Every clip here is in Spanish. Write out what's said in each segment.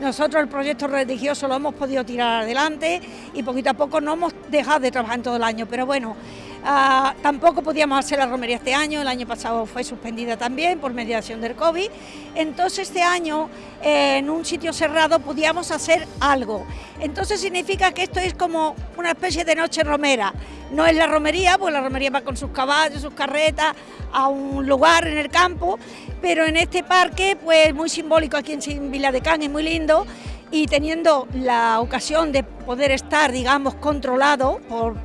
nosotros el proyecto religioso lo hemos podido tirar adelante y poquito a poco no hemos dejado de trabajar en todo el año, pero bueno, ah, tampoco podíamos hacer la romería este año, el año pasado fue suspendida también por mediación del COVID, entonces este año eh, en un sitio cerrado podíamos hacer algo, entonces significa que esto es como una especie de noche romera, no es la romería, pues la romería va con sus caballos, sus carretas a un lugar en el campo, pero en este parque pues muy simbólico aquí en Vila de Can, es muy lindo y teniendo la ocasión de poder estar, digamos, controlado por,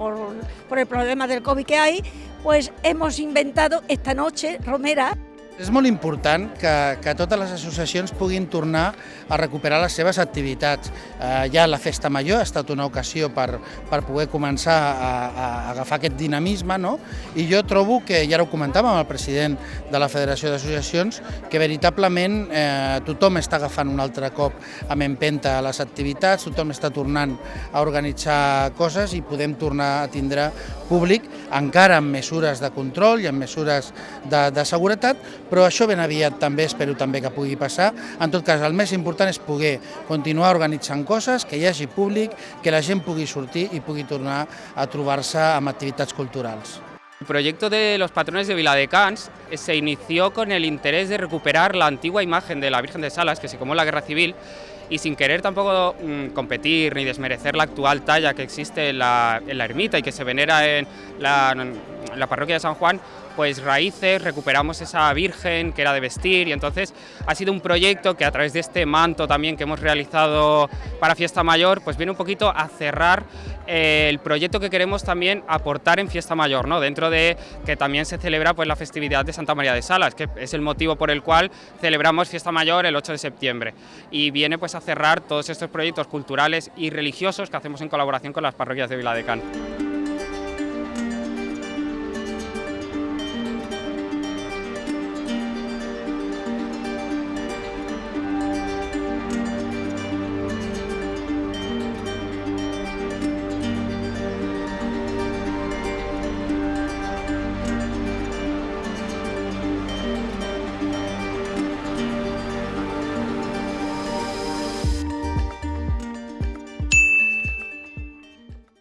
por el problema del COVID que hay, pues hemos inventado esta noche romera. És molt important que, que totes les associacions puguin tornar a recuperar les seves activitats. Eh, ja la Festa Major ha estat una ocasió per, per poder començar a, a agafar aquest dinamisme, no? i jo trobo que, ja ho comentàvem amb el president de la Federació d'Associacions, que veritablement eh, tothom està agafant un altre cop amb empenta les activitats, tothom està tornant a organitzar coses i podem tornar a tindre públic, encara amb mesures de control i amb mesures de, de seguretat, però això ben aviat també espero també que pugui passar. En tot cas, el més important és poder continuar organitzant coses, que hi hagi públic, que la gent pugui sortir i pugui tornar a trobar-se amb activitats culturals. El proyecto de los patrones de Viladecans se inició con el interés de recuperar la antigua imagen de la Virgen de Salas, que se comó en la Guerra Civil, y sin querer tampoco mmm, competir ni desmerecer la actual talla que existe en la, en la ermita y que se venera en la, la parroquia de San Juan, pues raíces, recuperamos esa virgen que era de vestir y entonces ha sido un proyecto que a través de este manto también que hemos realizado para Fiesta Mayor, pues viene un poquito a cerrar eh, el proyecto que queremos también aportar en Fiesta Mayor, ¿no? dentro de que también se celebra pues, la festividad de Santa María de Salas, que es el motivo por el cual celebramos Fiesta Mayor el 8 de septiembre y viene pues a cerrar todos estos proyectos culturales y religiosos que hacemos en colaboración con las parroquias de Viladecán.